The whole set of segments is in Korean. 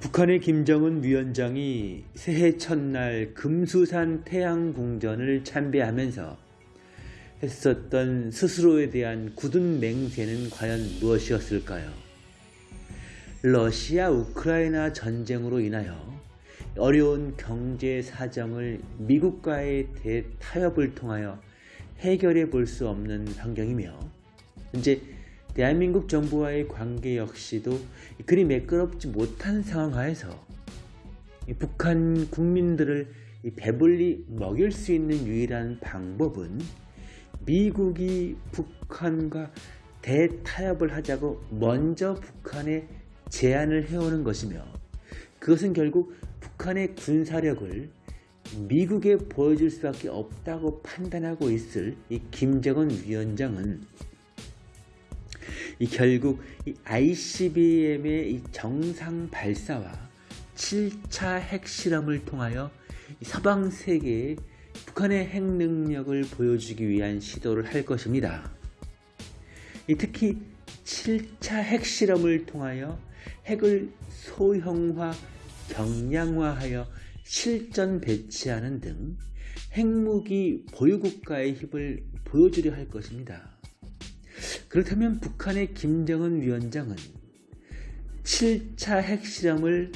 북한의 김정은 위원장이 새해 첫날 금수산 태양궁전을 참배하면서 했었던 스스로에 대한 굳은 맹세는 과연 무엇이었을까요? 러시아 우크라이나 전쟁으로 인하여 어려운 경제 사정을 미국과의 대타협을 통하여 해결해 볼 수 없는 환경이며 현재 대한민국 정부와의 관계 역시도 그리 매끄럽지 못한 상황 하에서 북한 국민들을 배불리 먹일 수 있는 유일한 방법은 미국이 북한과 대타협을 하자고 먼저 북한에 제안을 해오는 것이며 그것은 결국 북한의 군사력을 미국에 보여줄 수밖에 없다고 판단하고 있을 이 김정은 위원장은 이 결국 이 ICBM의 이 정상 발사와 7차 핵실험을 통하여 서방 세계에 북한의 핵 능력을 보여주기 위한 시도를 할 것입니다. 특히 7차 핵실험을 통하여 핵을 소형화, 경량화하여 실전 배치하는 등 핵무기 보유국가의 힘을 보여주려 할 것입니다. 그렇다면 북한의 김정은 위원장은 7차 핵실험을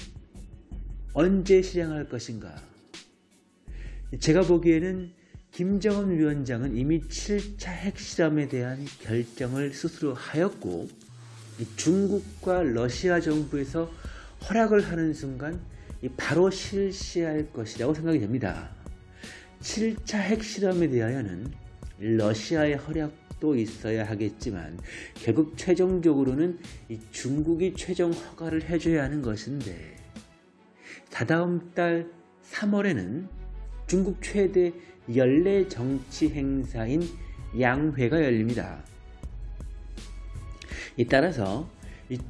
언제 실행할 것인가? 제가 보기에는 김정은 위원장은 이미 7차 핵실험에 대한 결정을 스스로 하였고 중국과 러시아 정부에서 허락을 하는 순간 바로 실시할 것이라고 생각이 됩니다. 7차 핵실험에 대하여는 러시아의 허락 도 있어야 하겠지만 결국 최종적으로는 중국이 최종 허가를 해줘야 하는 것인데 다다음 달 3월에는 중국 최대 연례 정치 행사인 양회가 열립니다. 따라서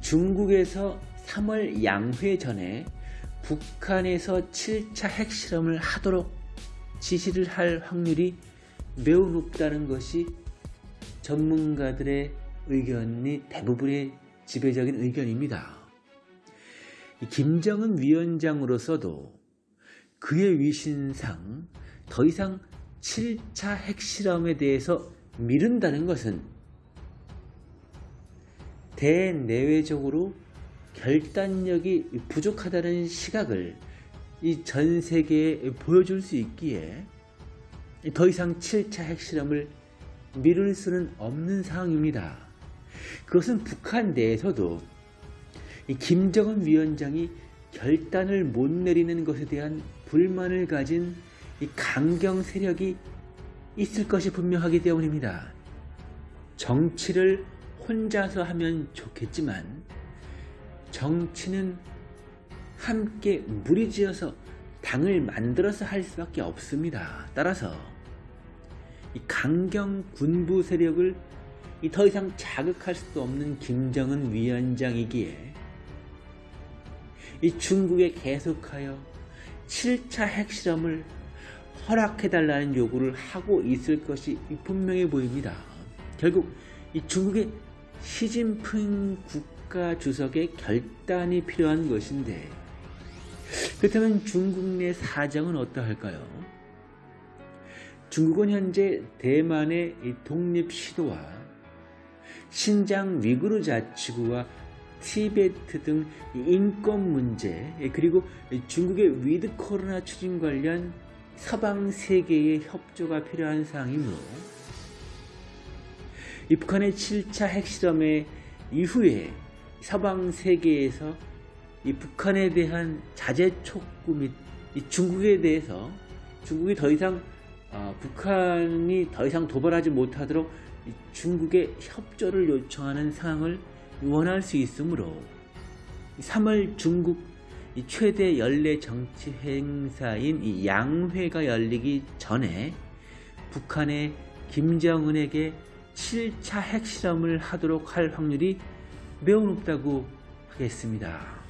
중국에서 3월 양회 전에 북한에서 7차 핵실험을 하도록 지시를 할 확률이 매우 높다는 것이 전문가들의 의견이 대부분의 지배적인 의견입니다. 김정은 위원장으로서도 그의 위신상 더 이상 7차 핵실험에 대해서 미룬다는 것은 대내외적으로 결단력이 부족하다는 시각을 이 전 세계에 보여줄 수 있기에 더 이상 7차 핵실험을 미룰 수는 없는 상황입니다. 그것은 북한 내에서도 김정은 위원장이 결단을 못 내리는 것에 대한 불만을 가진 강경 세력이 있을 것이 분명하기 때문입니다. 정치를 혼자서 하면 좋겠지만 정치는 함께 무리지어서 당을 만들어서 할 수밖에 없습니다. 따라서 이 강경 군부 세력을 더 이상 자극할 수도 없는 김정은 위원장이기에 이 중국에 계속하여 7차 핵실험을 허락해달라는 요구를 하고 있을 것이 분명해 보입니다. 결국 이 중국의 시진핑 국 국가 주석의 결단이 필요한 것인데 그렇다면 중국 내 사정은 어떠할까요? 중국은 현재 대만의 독립 시도와 신장 위구르 자치구와 티베트 등 인권 문제 그리고 중국의 위드 코로나 추진 관련 서방 세계의 협조가 필요한 상황이므로 이 북한의 7차 핵실험의 이후에 서방 세계에서 이 북한에 대한 자제 촉구 및 중국에 대해서 중국이 더 이상 어, 북한이 더 이상 도발하지 못하도록 중국의 협조를 요청하는 상황을 원할 수 있으므로 3월 중국 최대 연례 정치 행사인 양회가 열리기 전에 북한의 김정은에게 7차 핵실험을 하도록 할 확률이 매우 높다고 하겠습니다.